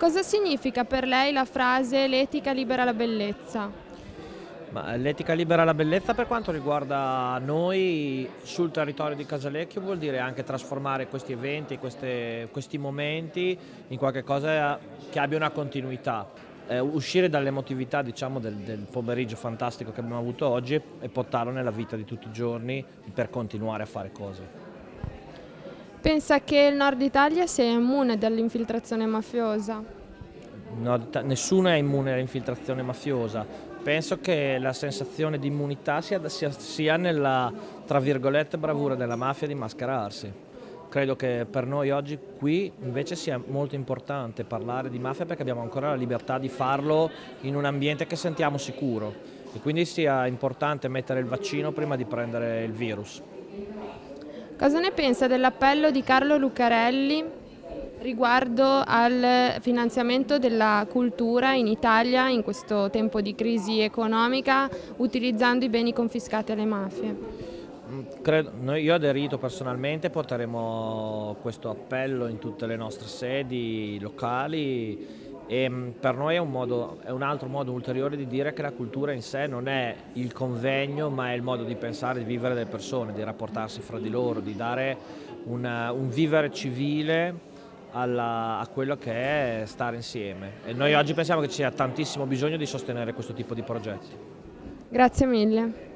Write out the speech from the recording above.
Cosa significa per lei la frase l'etica libera la bellezza? L'etica libera la bellezza per quanto riguarda noi sul territorio di Casalecchio vuol dire anche trasformare questi eventi, queste, questi momenti in qualcosa che abbia una continuità. Eh, uscire dall'emotività diciamo, del, del, pomeriggio fantastico che abbiamo avuto oggi e portarlo nella vita di tutti i giorni per continuare a fare cose. Pensa che il nord Italia sia immune dall'infiltrazione mafiosa? No, nessuno è immune all'infiltrazione mafiosa. Penso che la sensazione di immunità sia, sia, sia nella, tra virgolette, bravura della mafia di mascherarsi. Credo che per noi oggi qui invece sia molto importante parlare di mafia perché abbiamo ancora la libertà di farlo in un ambiente che sentiamo sicuro e quindi sia importante mettere il vaccino prima di prendere il virus. Cosa ne pensa dell'appello di Carlo Lucarelli riguardo al finanziamento della cultura in Italia in questo tempo di crisi economica utilizzando i beni confiscati alle mafie? Mm, credo, io aderito personalmente, porteremo questo appello in tutte le nostre sedi locali e mm, per noi è un, modo, è un, altro modo ulteriore di dire che la cultura in sé non è il convegno ma è il modo di pensare, di vivere delle persone, di rapportarsi fra di loro, di dare una, un vivere civile alla, a quello che è stare insieme e noi oggi pensiamo che ci sia tantissimo bisogno di sostenere questo tipo di progetti. Grazie mille.